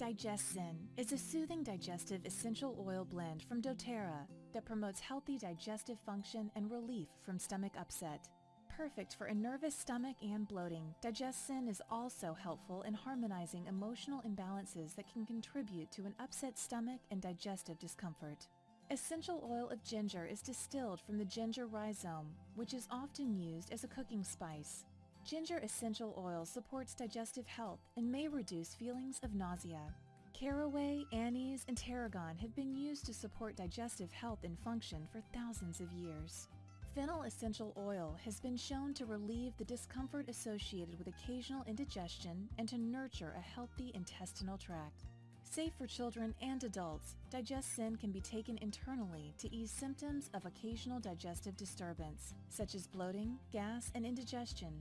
DigestZen is a soothing digestive essential oil blend from doTERRA that promotes healthy digestive function and relief from stomach upset. Perfect for a nervous stomach and bloating, DigestZen is also helpful in harmonizing emotional imbalances that can contribute to an upset stomach and digestive discomfort. Essential oil of ginger is distilled from the ginger rhizome, which is often used as a cooking spice. Ginger essential oil supports digestive health and may reduce feelings of nausea. Caraway, anise, and tarragon have been used to support digestive health and function for thousands of years. Fennel essential oil has been shown to relieve the discomfort associated with occasional indigestion and to nurture a healthy intestinal tract. Safe for children and adults, DigestZen can be taken internally to ease symptoms of occasional digestive disturbance, such as bloating, gas, and indigestion,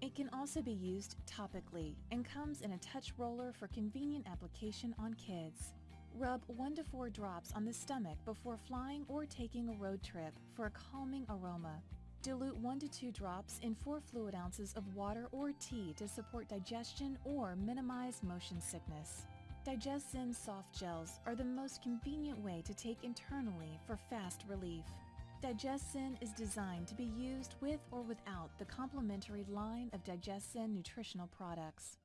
it can also be used topically and comes in a touch roller for convenient application on kids. Rub 1 to 4 drops on the stomach before flying or taking a road trip for a calming aroma. Dilute 1 to 2 drops in 4 fluid ounces of water or tea to support digestion or minimize motion sickness. DigestZen soft gels are the most convenient way to take internally for fast relief. DigestZen is designed to be used with or without the complementary line of Digestin nutritional products.